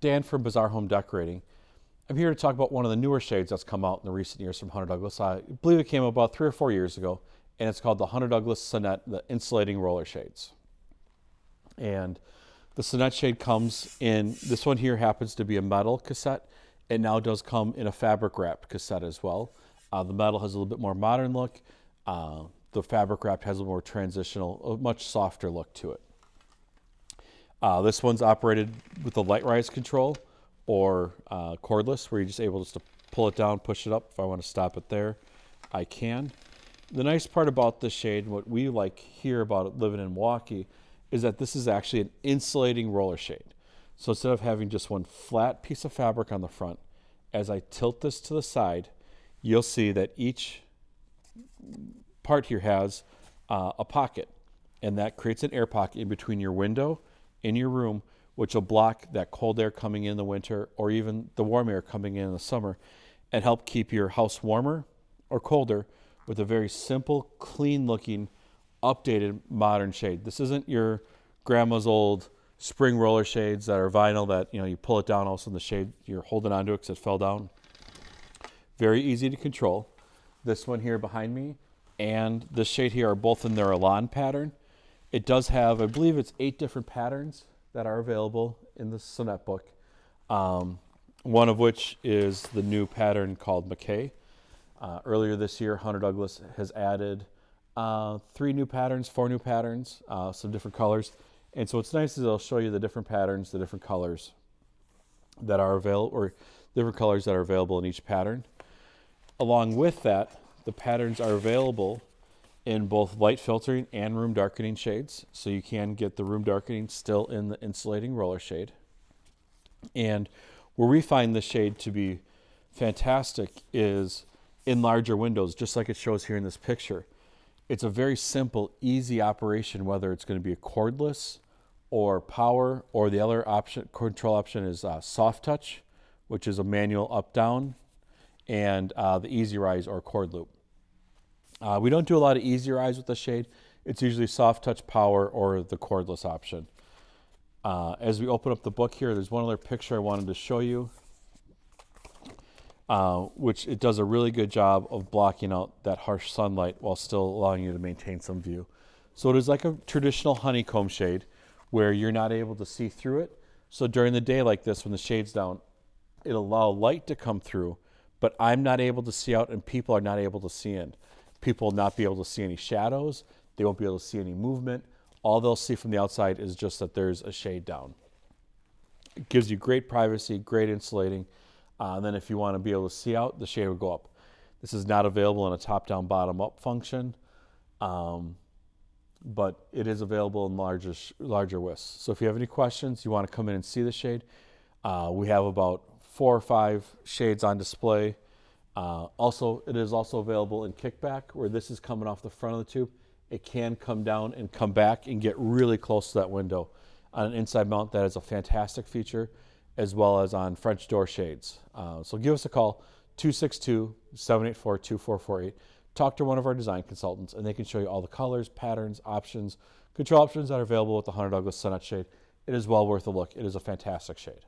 Dan from Bazaar Home Decorating. I'm here to talk about one of the newer shades that's come out in the recent years from Hunter Douglas. I believe it came about three or four years ago, and it's called the Hunter Douglas Sonnette, the insulating roller shades. And the Sonnette shade comes in, this one here happens to be a metal cassette. It now does come in a fabric wrapped cassette as well. Uh, the metal has a little bit more modern look. Uh, the fabric wrapped has a more transitional, a much softer look to it. Uh, this one's operated with a LiteRise control or uh, cordless where you're just able just to pull it down, push it up. If I want to stop it there, I can. The nice part about this shade what we like here about living in Milwaukee is that this is actually an insulating roller shade. So instead of having just one flat piece of fabric on the front, as I tilt this to the side, you'll see that each part here has uh, a pocket and that creates an air pocket in between your window in your room which will block that cold air coming in the winter or even the warm air coming in in the summer and help keep your house warmer or colder with a very simple, clean looking, updated modern shade. This isn't your grandma's old spring roller shades that are vinyl that you know you pull it down all of a sudden the shade you're holding onto it because it fell down. Very easy to control. This one here behind me and this shade here are both in their Elan pattern. It does have, I believe it's eight different patterns that are available in the Sonnette book. Um, one of which is the new pattern called McKay. Uh, earlier this year, Hunter Douglas has added uh, three new patterns, four new patterns, uh, some different colors. And so what's nice is they'll show you the different patterns, the different colors that are available, or different colors that are available in each pattern. Along with that, the patterns are available in both light filtering and room darkening shades. So you can get the room darkening still in the insulating roller shade. And where we find the shade to be fantastic is in larger windows, just like it shows here in this picture. It's a very simple, easy operation, whether it's going to be a cordless or power, or the other option, control option is uh, soft touch, which is a manual up down, and uh, the easy rise or cord loop. Uh, we don't do a lot of easy rise with the shade. It's usually soft touch power or the cordless option. Uh, as we open up the book here, there's one other picture I wanted to show you, uh, which it does a really good job of blocking out that harsh sunlight while still allowing you to maintain some view. So it is like a traditional honeycomb shade where you're not able to see through it. So during the day like this, when the shade's down, it'll allow light to come through, but I'm not able to see out and people are not able to see in. People will not be able to see any shadows. They won't be able to see any movement. All they'll see from the outside is just that there's a shade down. It gives you great privacy, great insulating. Uh, and then if you want to be able to see out, the shade will go up. This is not available in a top-down, bottom-up function, um, but it is available in larger, larger widths. So if you have any questions, you want to come in and see the shade, uh, we have about four or five shades on display. Uh, also, it is also available in kickback, where this is coming off the front of the tube. It can come down and come back and get really close to that window. On an inside mount, that is a fantastic feature, as well as on French door shades. Uh, so give us a call, 262-784-2448. Talk to one of our design consultants, and they can show you all the colors, patterns, options, control options that are available with the Hunter Douglas Sonnette shade. It is well worth a look. It is a fantastic shade.